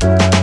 Bye.